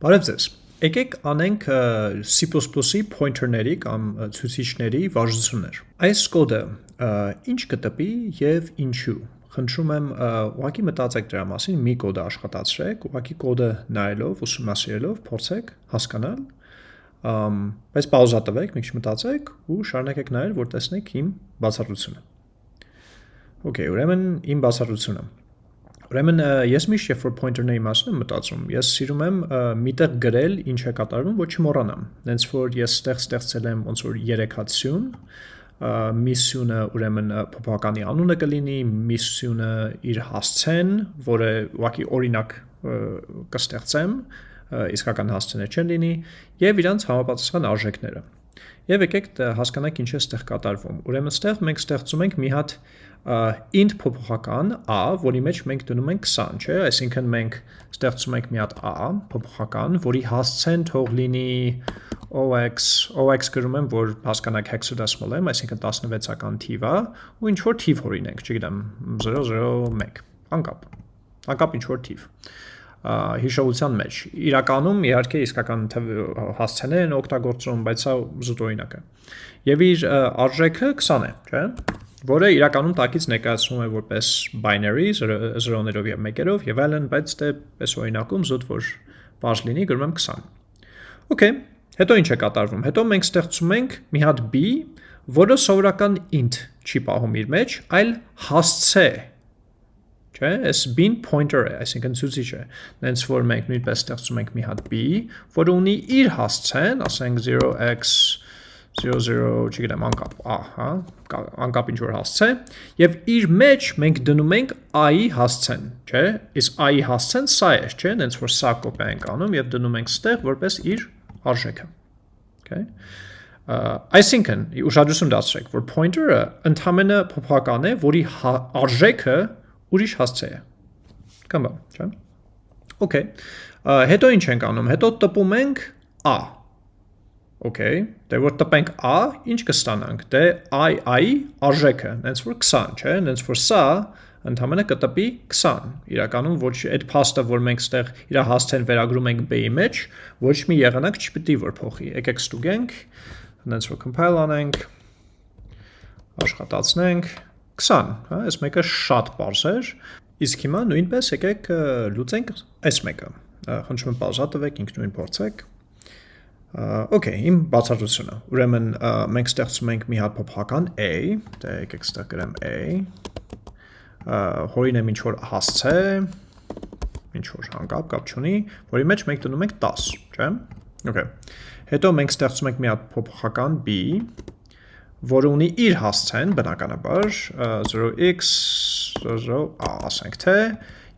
Բարև ձեզ։ Եկեք անենք C++-ի pointer-ների կամ ցուցիչների վարժություններ։ Այս կոդը ինչ կտպի եւ ինչու։ Խնդրում եմ ուղղակի մտածեք դրա մասին, մի կոդը աշխատացրեք, ուղղակի կոդը նայելով, ուսումնասիրելով, փորձեք հասկանալ, բայց պաուզա տվեք, մի քիչ մտածեք ու շարունակեք նայել, որ տեսնեք իմ բացատրությունը։ Okay, ուրեմն իմ բացատրությունը Ուրեմն ես միշտ երբ որ pointer-ների մասին եմ մտածում, ես սիրում եմ միտեղ գրել ինչ է կատարվում, ոչ չմոռանամ։ Հենց որ ես ստեղ ստեղծել եմ ոնց որ երեքացյուն, միսյունը ուրեմն փոփոխականի անունը կլինի, միսյունը իր հասցեն, որը ուղղակի օրինակ կստեղծեմ, իսկական հասցեներ չեն լինի, եւ իրանց համապատասխան արժեքները։ Եվ եկեք հասկանանք ինչ է ստեղ կատարվում։ Ուրեմն ստեղ մենք ստեղծում ենք մի հատ int փոփոխական a, որի մեջ մենք դնում ենք 20, չէ՞, այսինքն մենք ստեղծում ենք մի հատ a փոփոխական, որի հասցեն թող լինի ox, ox գրում եմ, որ հասկանաք hexadecimal եմ, այսինքն 16-ական թիվ է, ու ինչ որ թիվ հորինենք, չգիտեմ, 001, անկապ։ Անկապ ինչ որ թիվ հիշողության մեջ։ Իրականում իհարկե իսկական հասցեներ են օգտագործում, բայց սա զուտ օրինակ է։ Եվ իր արժեքը 20 է, չէ՞ որը իրականում տակից ներկայացնում է որպես binary 0-ներով եւ 1-երով եւ այլն, բայց դե պես օրինակում զուտ որ բարձ լինի գրում եմ 20։ Okay, հետո ինչ է կատարվում։ Հետո մենք ստեղծում ենք մի հատ b, որը սովորական int չի պահում իր մեջ, այլ հասցե չէ, այս bin pointer է, այսինքն ցուցիչ է։ Նենց որ մենք նույնպես ստեղծում ենք մի հատ b, որը ունի իր հասցեն, ասենք 0x 00, չգիտեմ, անկապ, ա, հա, անկապ ինչ որ հասցե, եւ իր մեջ մենք դնում ենք i-ի հասցեն, չէ՞։ Իսկ i-ի հասցեն սա է, չէ՞, հենց որ սա կոպիա ենք անում եւ դնում ենք ստեղ որպես իր արժեքը։ Okay։ Այսինքն, ուշադրություն դարձրեք, որ pointer-ը ընդհանրապես փոփոխական է, որի հա, արժեքը ուրիշ հասցե է։ Կամ բա, չէ՞։ Okay։ Հետո ինչ ենք անում։ Հետո տպում ենք a Okay, դե որ տպենք a, ինչ կստանանք։ Դե i i արժեքը, հենց որ 20, չէ՞, հենց որ սա ընդհանրապես կտպի 20։ Իրականում ոչ այդ փաստը, որ մենք ստեղ իր հասցեն վերագրում ենք b-ի մեջ, ոչ մի եղանակ չպիտի որ փոխի։ Եկեք ստուգենք, հենց որ compile անենք, աշխատացնենք 20, հա, այս մեկը շատ པարզ էր։ Իսկ հիմա նույնպես եկեք լուծենք այս մեկը։ Խնդրում եմ պաուզա տվեք, ինքնուրույն փորձեք։ Okay, իմ բացատրությունը։ Ուրեմն մենք ստեղծում ենք մի հատ փոփոխական a, դե եկեք ստեղ գրեմ a։ Հորինեմ ինչ որ հասցե, ինչ որ անկապ կապ չունի, որի մեջ մենք դնում ենք 10, չէ՞։ Okay։ Հետո մենք ստեղծում ենք մի հատ փոփոխական b, որը ունի իր հասցեն, բնականաբար 0x 0 ասենք թե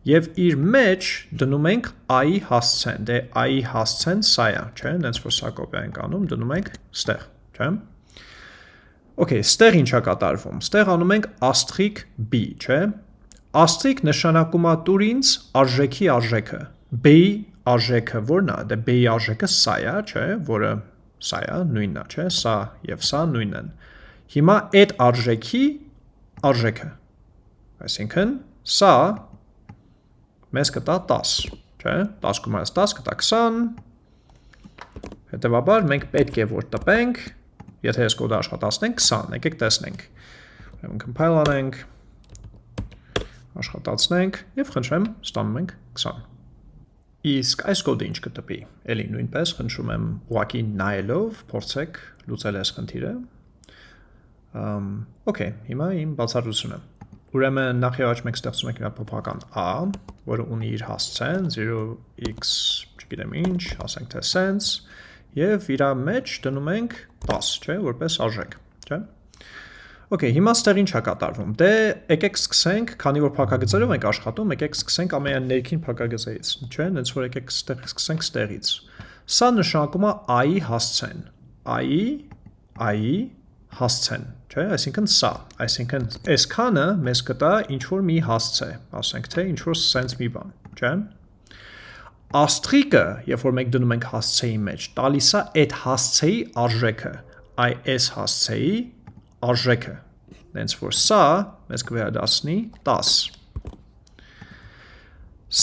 Եվ իր մեջ դնում ենք i-ի հասցեն, դե i-ի հասցեն սա է, չէ, նենց որ սա կոպիա ենք անում, դնում ենք ստեղ, չէ։ Okay, ստեղ ինչա կատարվում։ Ստեղ անում ենք asterisk b, չէ։ Asterisk նշանակում է տուրինց արժեքի արժեքը։ b-ի արժեքը ո՞րն է։ Դե b-ի արժեքը սա է, չէ, որը սա է, նույնն է, չէ, սա եւ սա նույնն են։ Հիմա այդ արժեքի արժեքը։ Այսինքն սա մեզ կտա 10, չէ, 10 կոմայս 10 կտա 20, հետևաբար մենք պետք է որ տպենք, եթե ես կոդը աշխատացնենք 20, եկեք տեսնենք, ուրեմն compile անենք, աշխատացնենք և խնդրեմ ստանում ենք 20։ Իսկ այս կոդը ինչ կտպի, էլի նույնպես խնդրում եմ ուղակի նայելով, փորձեք լուծել այս խնդիրը։ Okay, հիմա իմ բացատրությունը։ Ուրեմն նախ եւ առաջ մենք ստեղծում ենք հատ փոփոխական a, որը ունի իր հասցեն 0x, չգիտեմ ինչ, ասենք թե sense, եւ իր մեջ դնում ենք 10, չէ, որպես արժեք, չէ։ Okay, հիմա ստեղ ինչ է կատարվում։ Դե եկեք սկսենք, քանի որ փակագծերով ենք աշխատում, եկեք սկսենք ամենաներքին փակագծերից, չէ՞, հենց որ եկեք ստեղ սկսենք ստեղից։ Սա նշանակում է i-ի հասցեն։ i-ի, i-ի հասցեն, չէ, այսինքն սա, այսինքն այսքանը մեզ կտա ինչ որ մի հասցե, ասենք թե ինչ որ sense մի բան, չէ։ Աստրիկը, երբ որ մենք դնում ենք հասցեի մեջ, տալիս է այդ հասցեի արժեքը, այ այս հասցեի արժեքը։ Դենց որ սա մեզ կվերադասնի 10։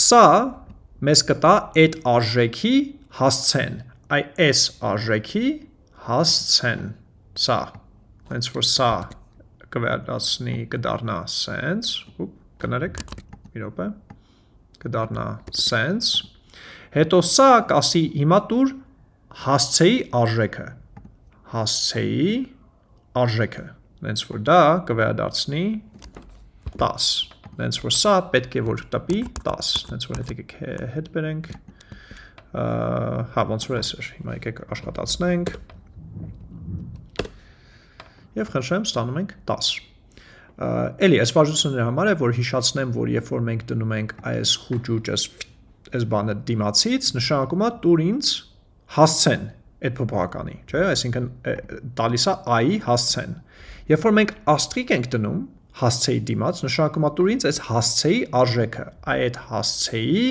Սա մեզ կտա այդ արժեքի հասցեն այ այս արժեքի հասցեն սա հենց որ սա կվերադասնի կդառնա sense ուպ կներեք մի րոպե կդառնա sense հետո սա կասի հիմա տուր հասցեի արժեքը հասցեի արժեքը հենց որ դա կվերադարձնի 10 հենց որ սա պետք է որ տպի 10 հենց որ հետ եկեք հետ բերենք հա ոնց որ էսր հիմա եկեք աշխատացնենք եւ խնդրեմ ստանում ենք 10 Էլի, այս վարժությունների համար է, որ հիշացնեմ, որ երբ որ մենք դնում ենք այս խուճուճը այս բանը դիմացից, նշանակում է տուր ինձ հասցեն այդ փոփոխականի, չէ՞, այսինքն տալիս է i-ի հասցեն։ Երբ որ մենք աստրիկ ենք դնում հասցեի դիմաց, նշանակում է տուր ինձ այս հասցեի արժեքը, այդ հասցեի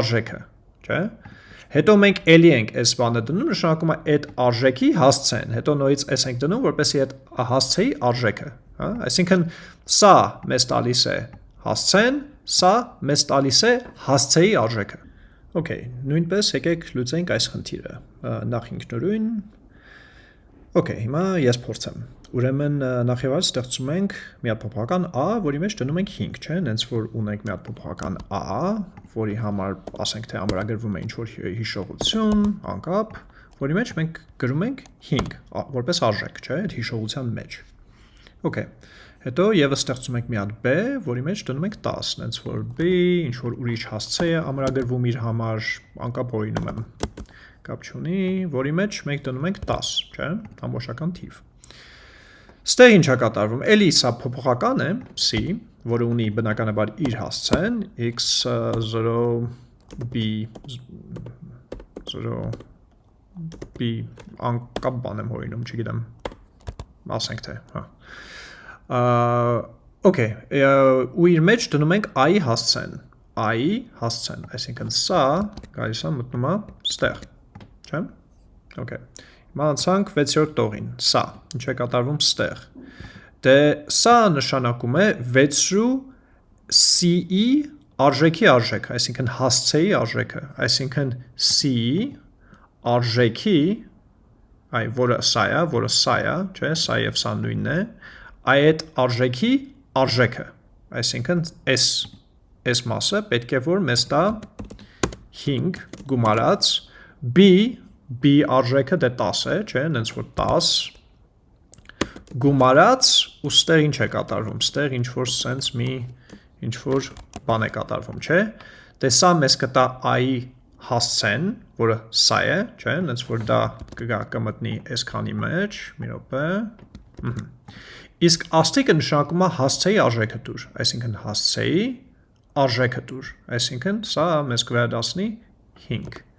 արժեքը, չէ՞։ Հետո մենք ելի ենք այս բանը դնում, նշանակում է այդ արժեքի հասցեն։ Հետո նորից այս ենք դնում, որպեսզի այդ հասցեի արժեքը, հա? Այսինքն սա մեզ տալիս է հասցեն, սա մեզ տալիս է հասցեի արժեքը։ Okay, նույնպես եկեք լուծենք այս խնդիրը։ Նախ ինքնուրույն Okay, հիմա ես փորձեմ։ Ուրեմն նախ եւ այլ ստեղծում ենք մի հատ փոփոխական a, որի մեջ դնում ենք 5, չէ՞, հենց որ ունենք մի հատ փոփոխական a, որի համար ասենք թե ամրագրվում է ինչ-որ հիշողություն, անկապ, որի մեջ մենք գրում ենք 5, որպես արժեք, չէ՞, այդ հիշողության մեջ։ Okay։ Հետո եւս ստեղծում ենք մի հատ b, որի մեջ դնում ենք 10, հենց որ b ինչ որ ուրիշ հասցե է ամրագրվում իր համար, անկապ օրինում եմ։ Կապ չունի, որի մեջ մենք դնում ենք 10, չէ՞, ամբողջական թիվ։ Ստեղ ինչ է կատարվում։ Էլի սա փոփոխական է, c, որը ունի բնականաբար իր հասցեն x0 b 0 b անկապ բան եմ հորինում, չգիտեմ։ Ասենք թե, հա Okay, ու իր մեջ դնում ենք i հասցեն, i հասցեն, այսինքն սա գալիս է մտնում է ստեղ, չէ՞։ Okay։ Հիմա անցանք 6-րդ տողին, սա, ինչ է կատարվում ստեղ։ Դե սա նշանակում է 6-րու c-ի արժեքի արժեքը, այսինքն հասցեի արժեքը, այսինքն c-ի արժեքի, այ որը սա է, որը սա է, չէ, սա եւ սա նույնն է, այդ արժեքի արժեքը, այսինքն այս այս մասը պետք է որ մեզ տա 5 գումարած b b արժեքը դե 10 է, չէ, հենց որ 10 գումարած ու ստեղ ինչ է կատարվում, ստեղ ինչ որ sense մի ինչ որ բան է կատարվում, չէ։ Դե սա մեզ կտա i հասցեն, որը սա է, չէ, հենց որ դա կգա կմտնի այսքանի մեջ, մի րոպե։ Իսկ աստիկը նշանակում է հասցեի արժեքը դուր, այսինքն հասցեի արժեքը դուր, այսինքն սա մեզ կվերադասնի 5։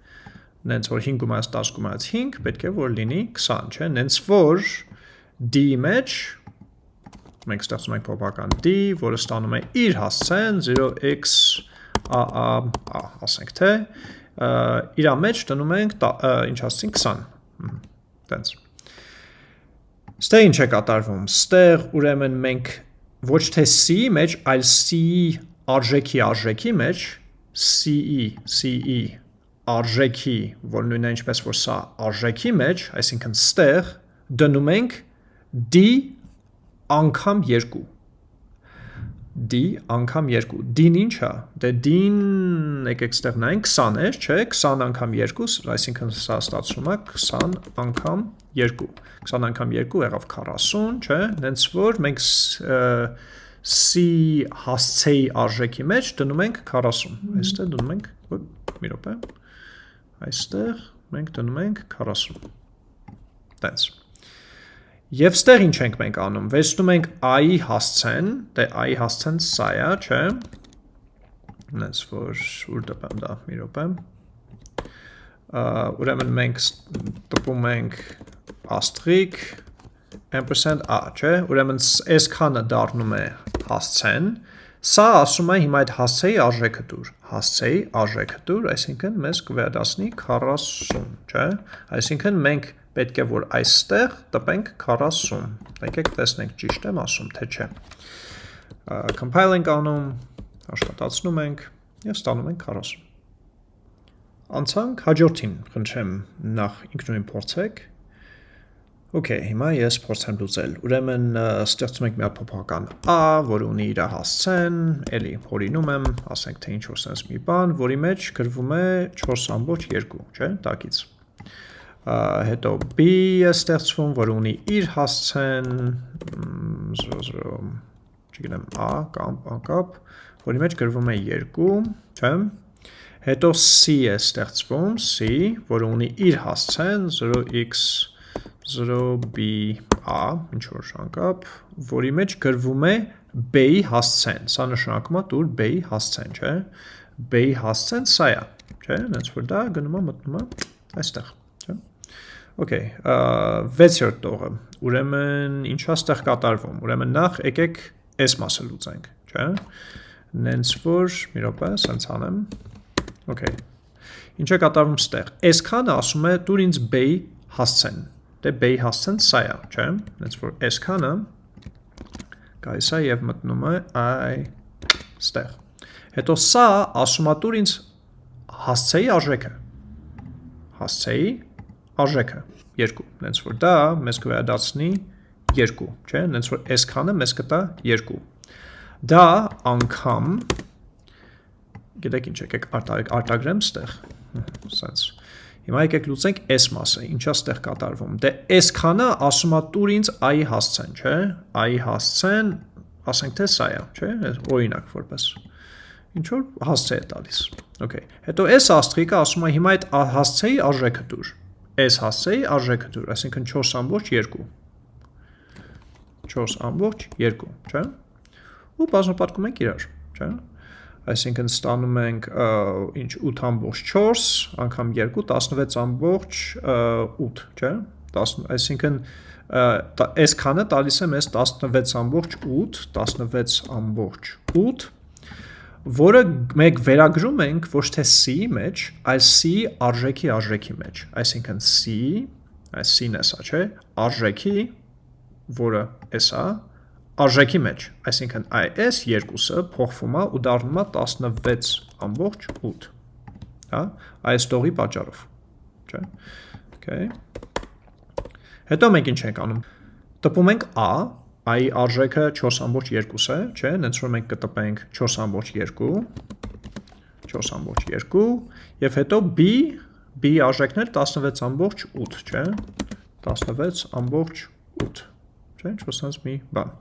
Նենց որ 5 գումարած 10 գումարած 5 պետք է որ լինի 20, չէ, նենց որ d-ի մեջ մենք ստեղծում ենք փոփոխական d, որը ստանում է իր հասցեն 0x a a a, ասենք թե, իրա մեջ դնում ենք ինչ ասեցին 20։ Տենց։ Ստեղ ինչ է կատարվում։ Ստեղ ուրեմն մենք ոչ թե c-ի մեջ, այլ c-ի արժեքի արժեքի մեջ c-ի, c-ի արժեքի, որ նույնն է ինչպես որ սա արժեքի մեջ, այսինքն ստեղ դնում ենք d անգամ 2 d անգամ 2 d-ն ինչ է դե d-ն եկեք ստեղ նայենք 20 է չէ 20 անգամ 2 այսինքն սա ստացվում է 20 անգամ 2 20 անգամ 2 եղավ 40 չէ հենց որ մենք c հասցեի արժեքի մեջ դնում ենք 40 այստեղ դնում ենք մի րոպե այստեղ մենք դնում ենք 40 տենց Եվ ստեղ ինչ ենք մենք անում, վերցնում ենք i-ի հասցեն, դե i-ի հասցեն սա է, չէ, նենց որ ուր տպեմ դա, մի ռոպե, ուրեմն մենք տպում ենք աստրիկ, ampersand a, չէ, ուրեմն այս քանը դառնում է հասցեն, սա ասում է հիմա այդ հասցեի արժեքը դուր, հասցեի արժեքը դուր, այսինքն մեզ կվերադասնի 40, չէ, այսինքն մենք պետք է որ այստեղ տպենք 40։ Եկեք տեսնենք ճիշտ եմ ասում, թե չէ։ Compile ենք անում, աշխատացնում ենք եւ ստանում ենք 40։ անցանք հաջորդին, խնդրեմ նախ ինքնուրույն փորձեք։ Okay, հիմա ես փորձեմ լուծել։ Ուրեմն ստեղծում ենք մի հատ փոփոխական a, որը ունի իր հասցեն, էլի հորինում եմ, ասենք թե ինչ որ sense մի բան, որի մեջ գրվում է 4.2, չէ՞, տակից հետո b է ստեղծվում, որ ունի իր հասցեն 0 չգիտեմ a կամ անկապ, որի մեջ գրվում է 2, չէ՞։ Հետո c է ստեղծվում, c, որը ունի իր հասցեն 0x 0b-a, ինչ որ անկապ, որի մեջ գրվում է b-ի հասցեն։ Սա նշանակում է տուր b-ի հասցեն, չէ՞։ b-ի հասցեն սա է, չէ՞։ Հենց որ դա գնում է մտնում է այստեղ, չէ՞։ Okay, 6-րդ տողը։ Ուրեմն ինչա ստեղ կատարվում։ Ուրեմն նախ եկեք այս մասը լուծենք, չէ՞։ Նենց որ մի րոպե, սենց անեմ։ Okay։ Ինչ է կատարվում ստեղ։ Այսքանը ասում է դուր ինձ b-ի հասցեն։ Դե b-ի հասցեն սա է, չէ՞։ Նենց որ այսքանը գայս է եւ մտնում է այ ստեղ։ Հետո սա ասում է դուր ինձ հասցեի արժեքը։ Հասցեի արժեքը 2, նենց որ դա մեզ կվերադարձնի 2, չէ, նենց որ այսքանը մեզ կտա 2։ Դա անգամ գիտեք ինչ եկեք արտագրեմ ստեղ, սենց։ Հիմա եկեք լուծենք այս մասը, ինչա ստեղ կատարվում։ Դե այսքանը ասում է տուր ինձ i-ի հասցեն, չէ։ i-ի հասցեն, ասենք թե սա է, չէ, օրինակ որպես ինչ որ հասցե է տալիս։ Okay։ Հետո այս աստղիկը ասում է հիմա այդ հասցեի արժեքը դուր S հասցեի արժեքը դուր, այսինքն 4.2 4.2, չէ։ Ու բազմապատկում ենք իրար, չէ։ Այսինքն ստանում ենք ինչ 8.4 անգամ 2 16.8, չէ։ 10, այսինքն այս քանը տալիս է մեզ 16.8, 16.8 որը մեկ վերագրում ենք ոչ թե c-ի մեջ, այլ c-ի արժեքի արժեքի մեջ։ Այսինքն c, այս c-ն է սա, չէ, արժեքի, որը էսա, արժեքի մեջ, այսինքն այս երկուսը փոխվում է ու դառնում է 16.8, հա, այս տողի պատճառով, չէ։ Okay։ Հետո մենք ինչ ենք անում։ Տպում ենք a, i արժեքը 4.2 է, չէ, նենց որ մենք կտպենք 4.2, 4.2, և հետո b, b արժեքներ 16.8, չէ, 16.8, չէ, ինչ որ սենց մի բան,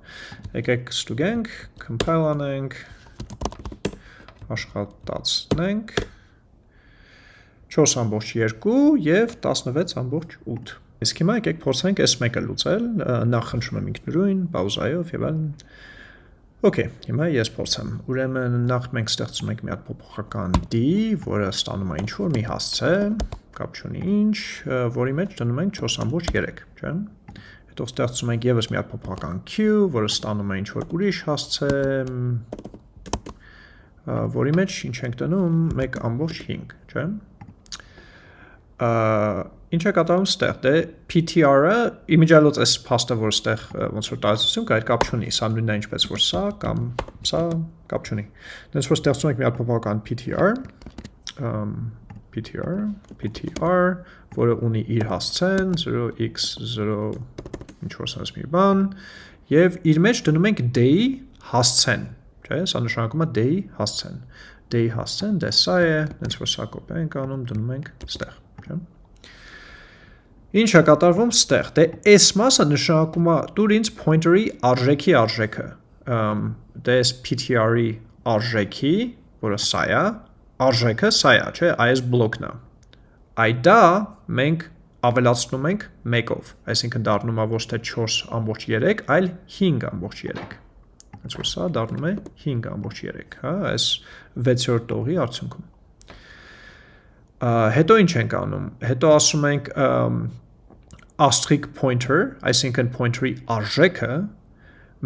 եկեք ստուգենք, compile անենք, աշխատացնենք, 4.2 և 16.8 Իսկ հիմա եկեք փորձենք այս մեկը լուծել, նախ խնդրում եմ ինքնուրույն, պաուզայով եւ այլն։ Okay, հիմա ես փորձեմ։ Ուրեմն նախ մենք ստեղծում ենք մի հատ փոփոխական d, որը ստանում է ինչ որ մի հասցե, կապ չունի ինչ, որի մեջ դնում ենք 4.3, չէ՞։ Հետո ստեղծում ենք եւս մի հատ փոփոխական q, որը ստանում է ինչ որ ուրիշ հասցե, որի մեջ ինչ ենք դնում 1.5, չէ՞։ Ինչ է կատարում ստեղ, դե PTR-ը իմիջիալոց այս փաստը, որ ստեղ ոնց որ տարածություն կա, այդ կապ չունի, սա նույնն է ինչպես որ սա կամ սա կապ չունի։ Դենց որ ստեղծում ենք մի հատ փոփոխական PTR, PTR, PTR, որը ունի իր հասցեն 0x0 ինչ որ sense մի բան, եւ իր մեջ դնում ենք day հասցեն, չէ՞, սա նշանակում է day հասցեն։ Day հասցեն, դե սա է, դենց որ սա կոպի ենք անում, դնում ենք ստեղ, չէ՞։ Ինչ է կատարվում ստեղ։ Դե այս մասը նշանակում է դուր ինձ pointer-ի արժեքի արժեքը։ Դե այս ptr-ի արժեքի, որը սա է, արժեքը սա է, չէ, այս բլոկն է։ Այդ դա մենք ավելացնում ենք 1-ով, այսինքն դառնում է ոչ թե 4.3, այլ 5.3։ Հենց որ սա դառնում է 5.3, հա, այս 6-րդ տողի արդյունքում։ Հետո ինչ ենք անում։ Հետո ասում ենք asterisk pointer, այսինքն pointer-ի արժեքը,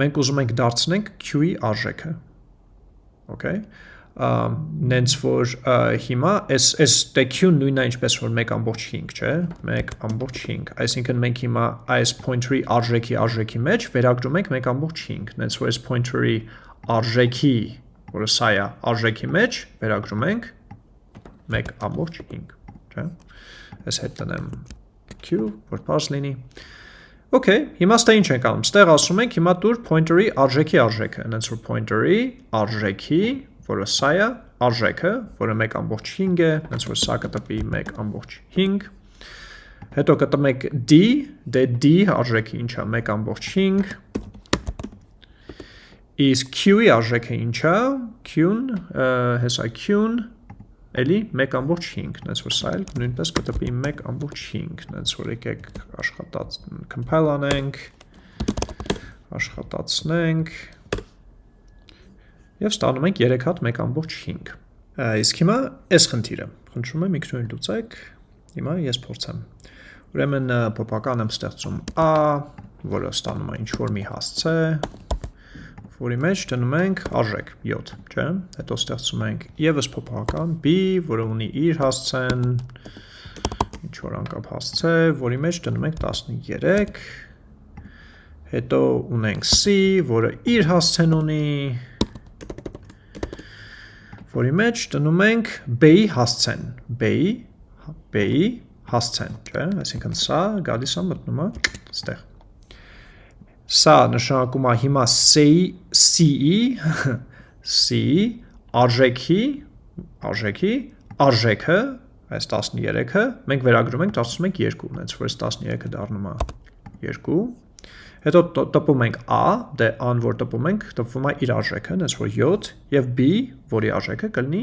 մենք ուզում ենք դարձնենք q-ի արժեքը։ Okay։ Նենց որ հիմա այս այս q-ն նույնն է ինչպես որ 1.5, չէ՞, 1.5, այսինքն մենք հիմա այս pointer-ի արժեքի արժեքի մեջ վերագրում ենք 1.5, նենց որ այս pointer-ի արժեքի, որը սա է, արժեքի մեջ վերագրում ենք 1.5 չէ։ Այս հետ տնեմ q, որ parse լինի։ Okay, հիմա ստե ինչ ենք անում։ Ստեղ ասում ենք հիմա դուր pointer-ի արժեքի արժեքը, այնց որ pointer-ի արժեքի, որը սա է, արժեքը, որը 1.5 է, այնց որ սա կտպի 1.5 Հետո կտմեք d, դե d արժեքը ինչ է 1.5 Իսկ q-ի արժեքը ինչ է, q-ն, հեսա q-ն էլի 1.5, նենց որ սա էլ նույնպես կտպի 1.5, նենց որ եկեք աշխատած compile անենք, աշխատացնենք եւ ստանում ենք 3 հատ 1.5։ Իսկ հիմա այս խնդիրը, խնդրում եմ ինքնուրույն լուծեք, հիմա ես փորձեմ։ Ուրեմն փոփական եմ ստեղծում a, որը ստանում է ինչ որ մի հասցե, որի մեջ դնում ենք արժեք 7, չէ՞։ Հետո ստեղծում ենք եւս փոփոխական b, որը ունի իր հասցեն ինչ որ անկապ հասցե, որի մեջ դնում ենք 13 Հետո ունենք c, որը իր հասցեն ունի որի մեջ դնում ենք b-ի հասցեն, b-ի b-ի հասցեն, չէ՞։ Այսինքն սա գալիս է մտնում է այստեղ Սա նշանակում է հիմա C-ի C-ի C-ի արժեքի արժեքի արժեքը այս 13-ը մենք վերագրում ենք դարձնում ենք 2, հենց որ այս 13-ը դառնում է 2 Հետո տպում ենք a, դե a-ն որ տպում ենք, տպվում է իր արժեքը, հենց որ 7 եւ b, որի արժեքը կլինի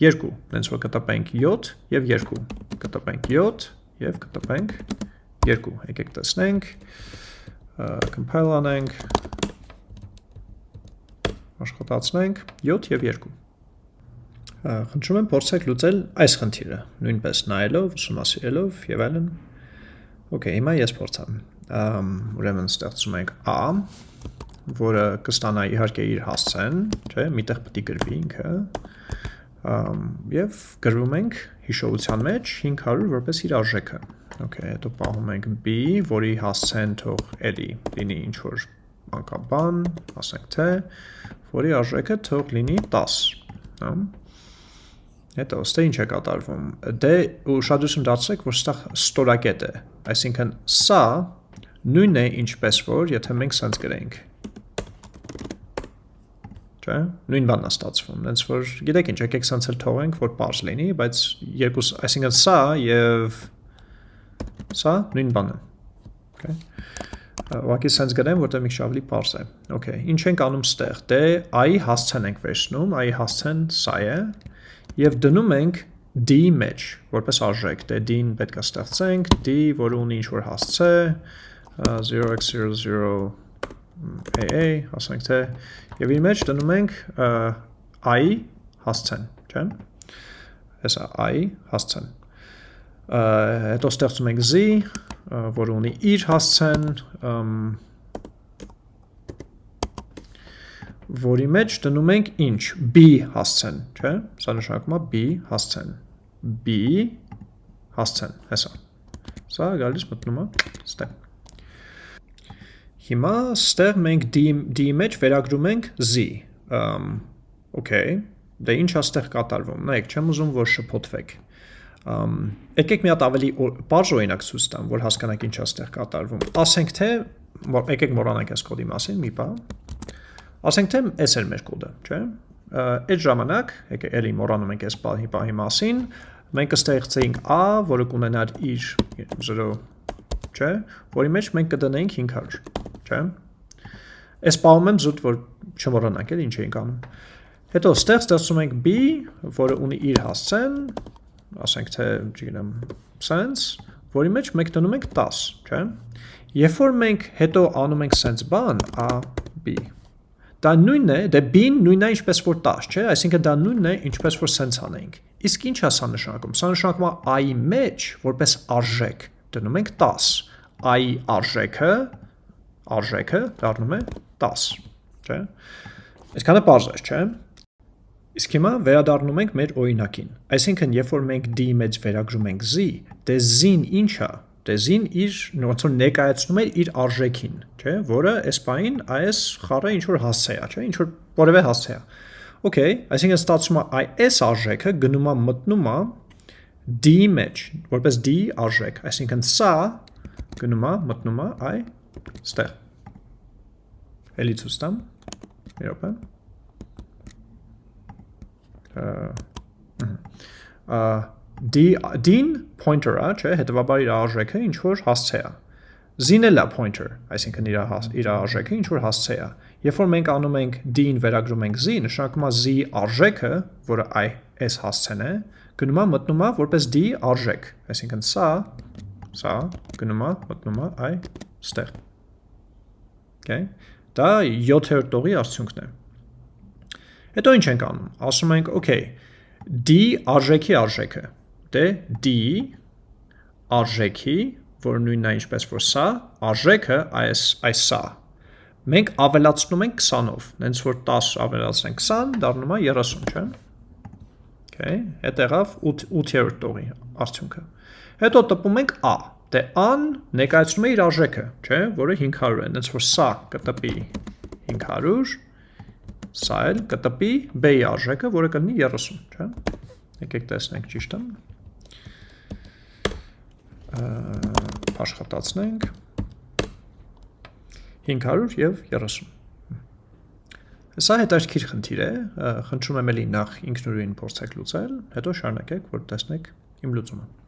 2, հենց որ կտպենք 7 եւ 2, կտպենք 7 եւ կտպենք 2։ Եկեք տեսնենք compile անենք, աշխատացնենք 7 և 2։ Խնդրում եմ փորձեք լուծել այս խնդիրը, նույնպես նայելով, ուսումնասիրելով եւ այլն։ Okay, հիմա ես փորձեմ։ Ուրեմն ստեղծում ենք a, որը կստանա իհարկե իր հասցեն, չէ, միտեղ պետք է գրվի ինքը։ Եվ գրվում ենք հիշողության մեջ 500 որպես իր արժեքը։ Okay, հետո պահում ենք b, որի հասցեն թող էլի լինի ինչ որ անկաբան, ասենք թե, որի արժեքը թող լինի 10, հա։ Հետո ստե ինչ է կատարվում։ Դե ուշադրություն դարձրեք, որ ստեղ ստորակետ է, այսինքն սա նույնն է ինչպես որ, եթե մենք սենց գրենք չէ՞։ Նույն բանն է ստացվում։ Հենց որ գիտեք ինչ, եկեք սենց էլ թողենք, որ པարզ լինի, բայց երկուս, այսինքն սա եւ Սա նույն բանն է։ Okay։ Ուղղակի sense գրեմ, որտեղ մի ավելի པարզ է։ Okay, ինչ ենք անում ստեղ։ Դե i հասցեն ենք վերցնում, i հասցեն սա է եւ դնում ենք d մեջ որպես արժեք։ Դե d-ին պետք է ստեղծենք, d, որը ունի ինչ որ հասցե 0x00 AA, ասենք թե եւ իր մեջ դնում ենք i հասցեն, չէ՞։ Հեսա i հասցեն հետո ստեղծում ենք z, որը ունի իր հասցեն, որի մեջ դնում ենք ինչ, b հասցեն, չէ, սա նշանակում է b հասցեն, b հասցեն, հեսա, սա գալիս մտնում է ստեղ։ Հիմա ստեղ մենք d մեջ վերագրում ենք z, okay, դե ինչ է ստեղ կատարվում, նայեք, չեմ ուզում, որ շպոտվեք, եկեք մի հատ ավելի բարձ օրինակ ցույց տամ, որ հասկանաք ինչ է ստեղ կատարվում։ Ասենք թե եկեք մոռանանք այս կոդի մասին մի բան։ Ասենք թե այս էր մեր կոդը, չէ՞։ Այդ ժամանակ, եկեք էլի մոռանում ենք այս բանի բանի մասին, մենք կստեղծեինք a, որը կունենար իր 0, չէ՞, որի մեջ մենք կդնեինք 500, չէ՞։ Այս բանում եմ զուտ որ չմոռանանք էլ ինչ էինք անում։ Հետո ստեղ ստեղծում ենք b, որը ունի իր հասցեն, ասենք թե, չգիտեմ, sense, որի մեջ մենք դնում ենք 10, չէ՞։ Երբ որ մենք հետո անում ենք sense բան, a b, դա նույնն է, դե b-ն նույնն է ինչպես որ 10, չէ՞, այսինքն դա նույնն է ինչպես որ sense անենք։ Իսկ ինչ է սա նշանակում։ Սա նշանակում է i-ի մեջ որպես արժեք դնում ենք 10, i-ի արժեքը արժեքը դառնում է 10, չէ՞։ Այսքանը པարզ է, չէ՞։ Իսկ հիմա վերադառնում ենք մեր օրինակին։ Այսինքն, երբ որ մենք d մեջ վերագրում ենք z, դե z-ին ինչ է։ Դե z-ին իր որ ներկայացնում է իր արժեքին, չէ՞, որը այս բանին այս խառը ինչ որ հասցե է, չէ՞, ինչ որ որևէ հասցե է։ Okay, այսինքն ստացվում է այս արժեքը գնում է մտնում է d մեջ, որպես d արժեք, այսինքն սա գնում է, մտնում է այ ստեղ։ Էլի ցույց տամ։ Մի րոպե։ d d-ին pointer-ը, չէ, հետեւաբար իր արժեքը ինչ որ հասցե է։ Z-ն էլ է pointer, այսինքն իր իր արժեքը ինչ որ հասցե է։ Երբ որ մենք անում ենք d-ին վերագրում ենք z, նշանակում է z արժեքը, որը i s հասցեն է, գնում է մտնում է որպես d արժեք, այսինքն սա սա գնում է մտնում է i ստեղ։ Okay։ Դա 7-րդ տողի արդյունքն է։ Հետո ինչ ենք անում։ Ասում ենք, okay, d արժեքի արժեքը։ Դե d արժեքի որ նույնն է ինչպես որ սա, արժեքը այս այս սա։ Մենք ավելացնում ենք 20-ով, հենց որ 10 ավելացնենք 20, դառնում է 30, չէ՞։ Okay, հետ եղավ 8-րդ տողի արդյունքը։ Հետո տպում ենք a։ Դե a-ն ներկայացնում է իր արժեքը, չէ՞, որը 500 է, հենց որ սա կտպի 500, սա էլ կտպի b-ի արժեքը, որը կլինի 30, չէ՞։ Եկեք տեսնենք ճիշտ է աշխատացնենք 500 եւ 30 Սա հետաքրքիր խնդիր է, խնդրում եմ էլի նախ ինքնուրույն փորձեք լուծել, հետո շարունակեք, որ տեսնեք իմ լուծումը։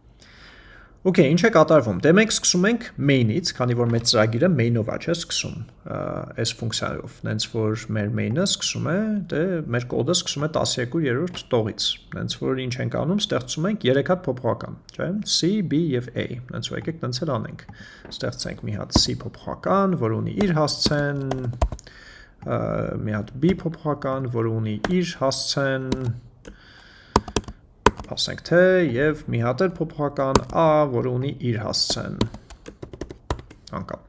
Okay, ինչ է կատարվում։ Դե մենք սկսում ենք main-ից, քանի որ մեր ծրագիրը main-ով է, չէ, սկսում այս ֆունկցիայով։ Նենց որ մեր main-ը սկսում է, դե մեր կոդը սկսում է 12-րդ տողից։ Նենց որ ինչ ենք անում, ստեղծում ենք 3 հատ փոփոխական, չէ, C, B եւ A։ Նենց որ եկեք տենց էլ անենք։ Ստեղծենք մի հատ C փոփոխական, որը ունի իր հասցեն, մի հատ B փոփոխական, որը ունի իր հասցեն, ասենք թե եւ մի հատ էլ փոփոխական a, որը ունի իր հասցեն անկապ։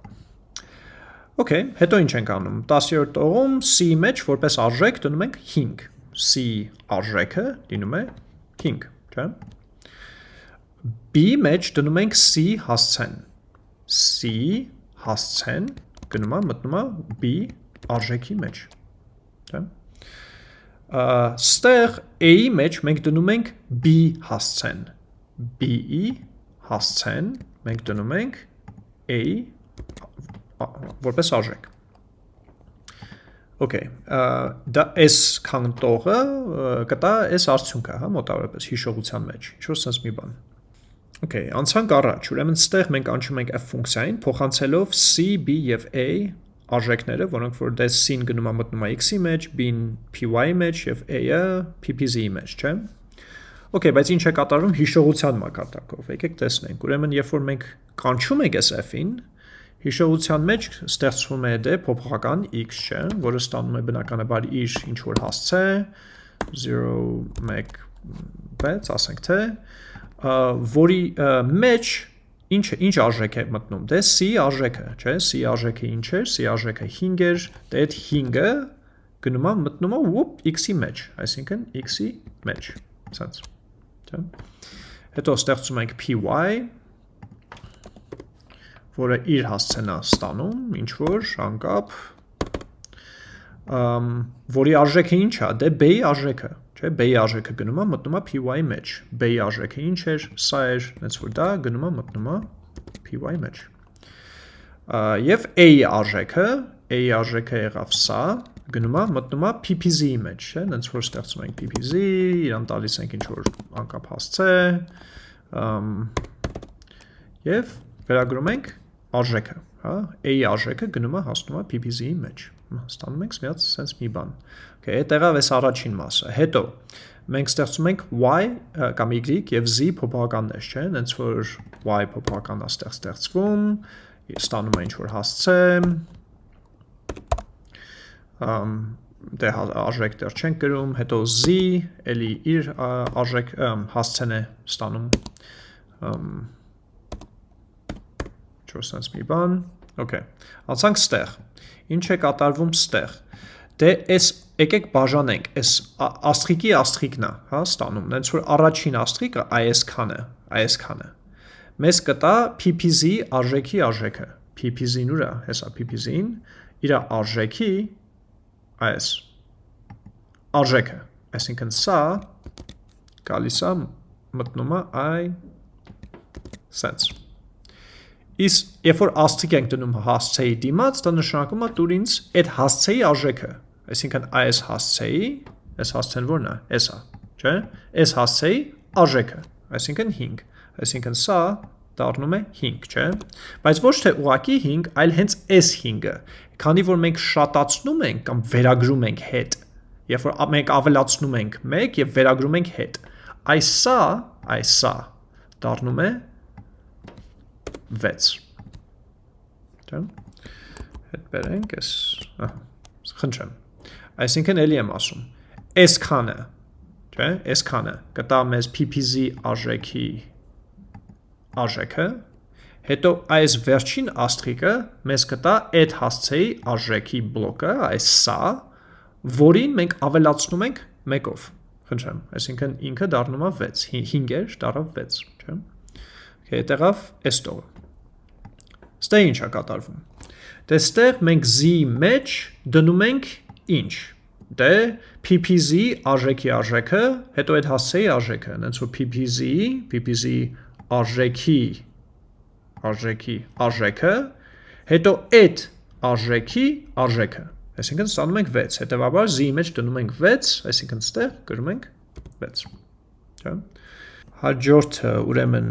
Okay, հետո ինչ ենք անում։ 10-րդ տողում c մեջ որպես արժեք դնում ենք 5։ c արժեքը լինում է 5, չէ՞։ b մեջ դնում ենք c հասցեն։ c հասցեն գնում է մտնում է b արժեքի մեջ, չէ՞։ Ստեղ A-ի մեջ մենք դնում ենք B հասցեն։ B-ի հասցեն մենք դնում ենք A որպես արժեք։ Okay, դա S կանտողը կտա S արդյունքը, հա, մոտավորապես հիշողության մեջ։ Ինչ որ sense մի բան։ Okay, անցանք առաջ։ Ուրեմն ստեղ մենք անցնում ենք f ֆունկցիային, փոխանցելով c, b եւ a արժեքները, որոնք որ դե c-ն գնում է մտնում է x-ի մեջ, b-ն py-ի մեջ եւ a-ը ppz-ի մեջ, չէ՞։ Okay, բայց ինչ է կատարվում հիշողության մակարդակով։ Եկեք տեսնենք։ Ուրեմն, երբ որ մենք կանչում ենք այս f-ին, հիշողության մեջ ստեղծվում է դե փոփոխական x, չէ, որը ստանում է բնականաբար իր ինչ որ հասցե 0 1 6, ասենք թե, որի մեջ Ինչ ինչ արժեք է մտնում։ Դե c արժեքը, չէ՞, c արժեքը ինչ է, c արժեքը 5 էր, դե այդ 5-ը գնում է մտնում է ուպ x-ի մեջ, այսինքն x-ի մեջ, սենց, չէ՞։ Հետո ստեղծում ենք py, որը իր հասցեն է ստանում, ինչ որ անկապ, որի արժեքը ինչ է, դե b-ի արժեքը, Չէ, B-ի արժեքը գնում է մտնում է PY-ի մեջ։ B-ի արժեքը ինչ էր, սա էր, հենց որ դա գնում է մտնում է PY-ի մեջ։ Եվ A-ի արժեքը, A-ի արժեքը եղավ սա, գնում է մտնում է PPZ-ի մեջ, չէ, հենց որ ստեղծում ենք PPZ, իրան տալիս ենք ինչ որ անկապ հասցե, եւ վերագրում ենք արժեքը, հա, A-ի արժեքը գնում է հասնում է PPZ-ի մեջ ստանում ենք մի հատ sense մի բան։ Okay, այդ եղավ այս առաջին մասը։ Հետո մենք ստեղծում ենք y կամ y եւ z փոփոխականներ, չէ՞, հենց որ y փոփոխականն է ստեղ ստեղծվում, ստանում է ինչ որ հասցե, ամ դե հա, արժեք դեռ չենք գրում, հետո z էլի իր արժեք հասցեն է ստանում ամ չորսած մի բան, okay։ Անցանք ստեղ։ Ինչ է կատարվում ստեղ։ Դե այս եկեք բաժանենք, այս աստղիկի աստղիկն է, հա, ստանում։ Նենց որ առաջին աստղիկը այսքան է, այսքան է։ Մեզ կտա PPZ արժեքի արժեքը։ PPZ-ն ուր է, հեսա PPZ-ին, իր արժեքի այս արժեքը, այսինքն սա գալիս է մտնում է i sense Իս երբ որ աստղիկ ենք դնում հասցեի դիմաց, դա նշանակում է դուր ինձ այդ հասցեի արժեքը, այսինքն այս հասցեի, այս հասցեն որն է, էս է, չէ՞։ Այս հասցեի արժեքը, այսինքն 5, այսինքն սա դառնում է 5, չէ՞։ Բայց ոչ թե ուղակի 5, այլ հենց այս 5-ը, քանի որ մենք շատացնում ենք կամ վերագրում ենք հետ, երբ որ մենք ավելացնում ենք 1 եւ վերագրում ենք հետ, այս սա, այս սա դառնում է 6 Չէ՞։ Հետ բերենք էս, ահա, խնդրեմ։ Այսինքն էլի եմ ասում, այսքանը, չէ՞, այսքանը կտա մեզ PPZ արժեքի արժեքը, հետո այս վերջին աստղիկը մեզ կտա այդ հասցեի արժեքի բլոկը, այս սա, որին մենք ավելացնում ենք 1-ով։ Խնդրեմ, այսինքն ինքը դառնում է 6, 5-էր դառավ 6, չէ՞։ Okay, այդտեղավ այս տողը։ Ստե ինչ է կատարվում։ Դե ստեղ մենք z մեջ դնում ենք ինչ։ Դե PPZ արժեքի արժեքը, հետո այդ հասցեի արժեքը, հենց որ PPZ, PPZ արժեքի արժեքի արժեքը, հետո այդ արժեքի արժեքը։ Այսինքն ստանում ենք 6, հետևաբար z մեջ դնում ենք 6, այսինքն ստեղ գրում ենք 6։ Չէ՞ հաջորդը ուրեմն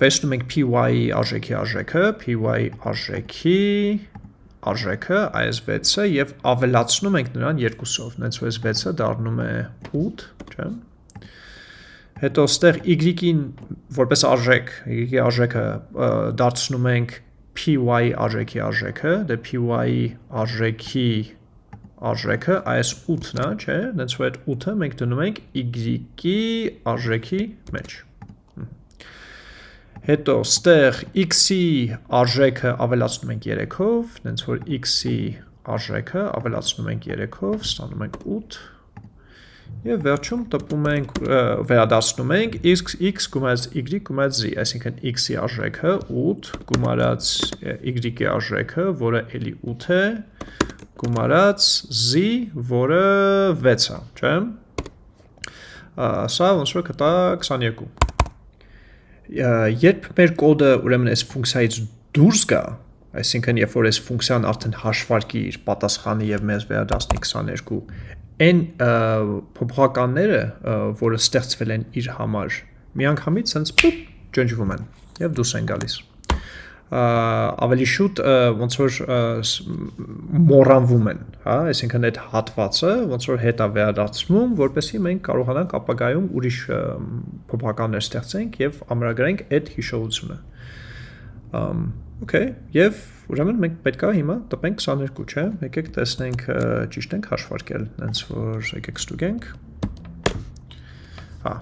վերցնում ենք py-ի արժեքի արժեքը, py արժեքի արժեքը այս 6-ը եւ ավելացնում ենք նրան 2-ով, նենց որ այս 6-ը դառնում է 8, չէ՞։ Հետո ստեղ y-ին որպես արժեք, y-ի արժեքը դարձնում ենք py արժեքի արժեքը, դե py-ի արժեքի արժեքը այս 8-ն է, չէ՞, նենց որ այդ 8-ը մենք դնում ենք y-ի արժեքի մեջ։ Հետո ստեղ x-ի արժեքը ավելացնում ենք 3-ով, նենց որ x-ի արժեքը ավելացնում ենք 3-ով, ստանում ենք 8 եւ վերջում տպում ենք վերադասնում ենք x x գումարած y գումարած z, այսինքն x-ի արժեքը 8 գումարած y-ի արժեքը, որը էլի 8 է, գումարած z, որը 6 է, չէ՞։ Սա ոնց որ կտա 22 երբ մեր կոդը ուրեմն այս ֆունկցիայից դուրս գա, այսինքն երբ որ այս ֆունկցիան արդեն հաշվարկի իր պատասխանը եւ մեզ վերադասնի 22, այն փոփոխականները, որը ստեղծվել են իր համար, միանգամից sense ջնջվում են եւ դուրս են գալիս ավելի շուտ ոնց որ մոռանվում են, հա, այսինքն այդ հատվածը ոնց որ հետա վերադարձվում, որպեսզի մենք կարողանանք ապագայում ուրիշ փոփոխականներ ստեղծենք եւ ամրագրենք այդ հիշողությունը։ Okay, եւ ուրեմն մենք պետքա հիմա տպենք 22, չէ՞։ Եկեք տեսնենք ճիշտ ենք հաշվարկել, հենց որ եկեք ստուգենք։ Հա,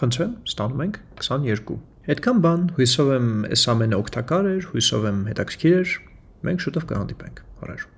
Խնդրեմ, ստանում ենք 22։ Այդքան բան, հույսով եմ այս ամենը օգտակար էր, հույսով եմ հետաքրքիր էր։ Մենք շուտով կհանդիպենք։ Հորեր։